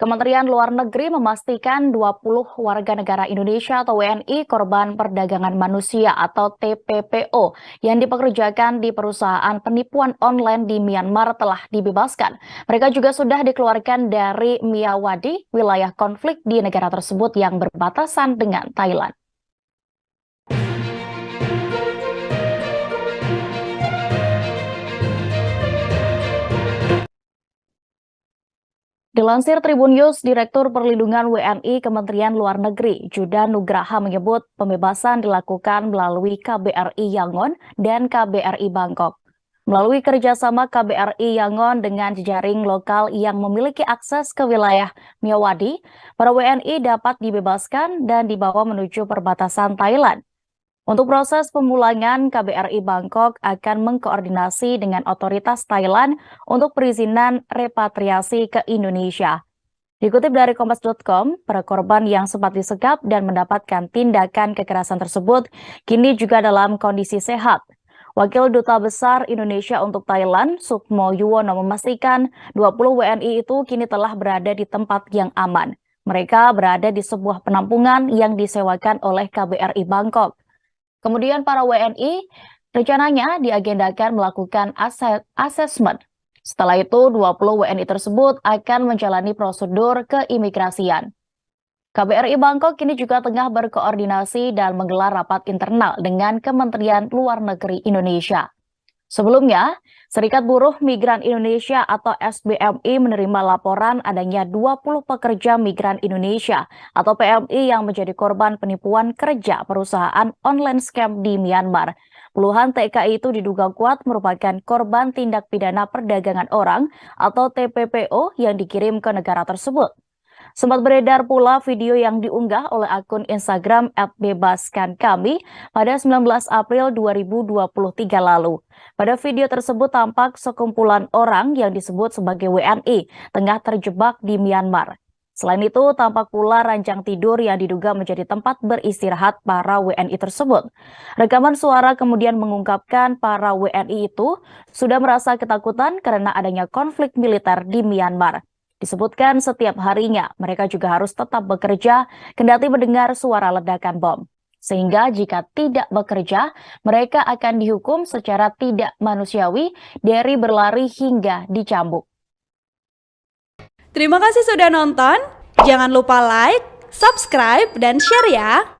Kementerian Luar Negeri memastikan 20 warga negara Indonesia atau WNI korban perdagangan manusia atau TPPO yang dipekerjakan di perusahaan penipuan online di Myanmar telah dibebaskan. Mereka juga sudah dikeluarkan dari Miyawadi, wilayah konflik di negara tersebut yang berbatasan dengan Thailand. Dilansir Tribun News, Direktur Perlindungan WNI Kementerian Luar Negeri, Juda Nugraha menyebut pembebasan dilakukan melalui KBRI Yangon dan KBRI Bangkok. Melalui kerjasama KBRI Yangon dengan jejaring lokal yang memiliki akses ke wilayah Miyawadi, para WNI dapat dibebaskan dan dibawa menuju perbatasan Thailand. Untuk proses pemulangan, KBRI Bangkok akan mengkoordinasi dengan otoritas Thailand untuk perizinan repatriasi ke Indonesia. Dikutip dari Kompas.com, para korban yang sempat disekap dan mendapatkan tindakan kekerasan tersebut kini juga dalam kondisi sehat. Wakil Duta Besar Indonesia untuk Thailand, Sukmo Yuwono memastikan 20 WNI itu kini telah berada di tempat yang aman. Mereka berada di sebuah penampungan yang disewakan oleh KBRI Bangkok. Kemudian para WNI rencananya diagendakan melakukan asesmen. Setelah itu 20 WNI tersebut akan menjalani prosedur keimigrasian. KBRI Bangkok kini juga tengah berkoordinasi dan menggelar rapat internal dengan Kementerian Luar Negeri Indonesia. Sebelumnya, Serikat Buruh Migran Indonesia atau SBMI menerima laporan adanya 20 pekerja migran Indonesia atau PMI yang menjadi korban penipuan kerja perusahaan online scam di Myanmar. Puluhan TKI itu diduga kuat merupakan korban tindak pidana perdagangan orang atau TPPO yang dikirim ke negara tersebut. Sempat beredar pula video yang diunggah oleh akun Instagram @bebaskan_kami pada 19 April 2023 lalu. Pada video tersebut tampak sekumpulan orang yang disebut sebagai WNI tengah terjebak di Myanmar. Selain itu, tampak pula ranjang tidur yang diduga menjadi tempat beristirahat para WNI tersebut. Rekaman suara kemudian mengungkapkan para WNI itu sudah merasa ketakutan karena adanya konflik militer di Myanmar. Disebutkan setiap harinya mereka juga harus tetap bekerja kendati mendengar suara ledakan bom. Sehingga jika tidak bekerja, mereka akan dihukum secara tidak manusiawi dari berlari hingga dicambuk. Terima kasih sudah nonton. Jangan lupa like, subscribe, dan share ya.